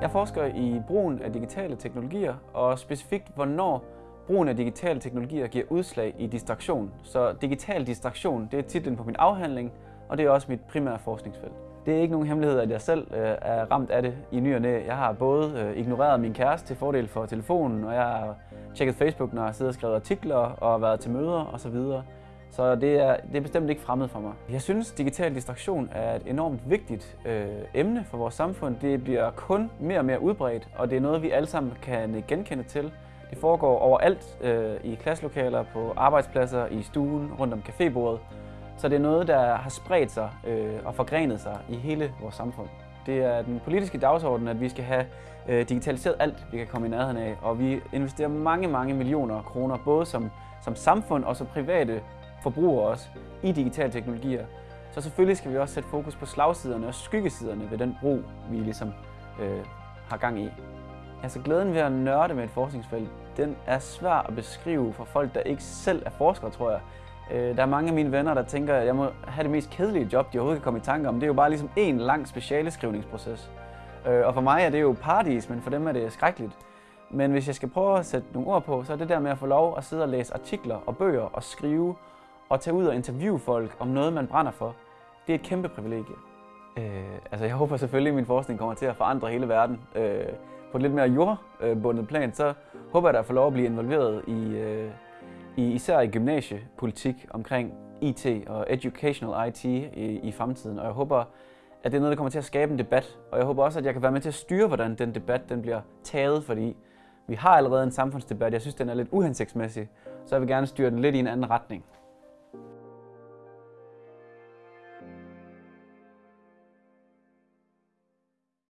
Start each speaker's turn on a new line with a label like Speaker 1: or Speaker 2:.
Speaker 1: Jeg forsker i brugen af digitale teknologier, og specifikt hvornår brugen af digitale teknologier giver udslag i distraktion. Så digital distraktion, det er titlen på min afhandling, og det er også mit primære forskningsfelt. Det er ikke nogen hemmelighed, at jeg selv øh, er ramt af det i ny og næ. Jeg har både øh, ignoreret min kæreste til fordel for telefonen, og jeg har tjekket Facebook, når jeg sidder og skrevet artikler og været til møder osv. Så det er, det er bestemt ikke fremmed for mig. Jeg synes, digital distraktion er et enormt vigtigt øh, emne for vores samfund. Det bliver kun mere og mere udbredt, og det er noget, vi alle sammen kan genkende til. Det foregår overalt øh, i klasselokaler, på arbejdspladser, i stuen, rundt om cafébordet. Så det er noget, der har spredt sig øh, og forgrenet sig i hele vores samfund. Det er den politiske dagsorden, at vi skal have øh, digitaliseret alt, vi kan komme i nærheden af. Og vi investerer mange, mange millioner kroner, både som, som samfund og som private forbrugere også, i digitale teknologier. Så selvfølgelig skal vi også sætte fokus på slagsiderne og skyggesiderne ved den brug, vi ligesom øh, har gang i. Altså glæden ved at nørde med et forskningsfelt, den er svær at beskrive for folk, der ikke selv er forskere, tror jeg. Øh, der er mange af mine venner, der tænker, at jeg må have det mest kedelige job, de overhovedet kan komme i tanke om. Det er jo bare ligesom en lang specialeskrivningsproces. Øh, og for mig er det jo paradis, men for dem er det skrækkeligt. Men hvis jeg skal prøve at sætte nogle ord på, så er det der med at få lov at sidde og læse artikler og bøger og skrive og tage ud og interviewe folk om noget, man brænder for, det er et kæmpe privilegie. Øh, altså jeg håber selvfølgelig, at min forskning kommer til at forandre hele verden. Øh, på et lidt mere jordbundet plan, så håber jeg, at få lov at blive involveret i, øh, i især i gymnasiepolitik omkring IT og educational IT i, i fremtiden. Og jeg håber, at det er noget, der kommer til at skabe en debat. Og jeg håber også, at jeg kan være med til at styre, hvordan den debat den bliver taget, fordi vi har allerede en samfundsdebat. Jeg synes, den er lidt uhensigtsmæssig, så jeg vil gerne styre den lidt i en anden retning.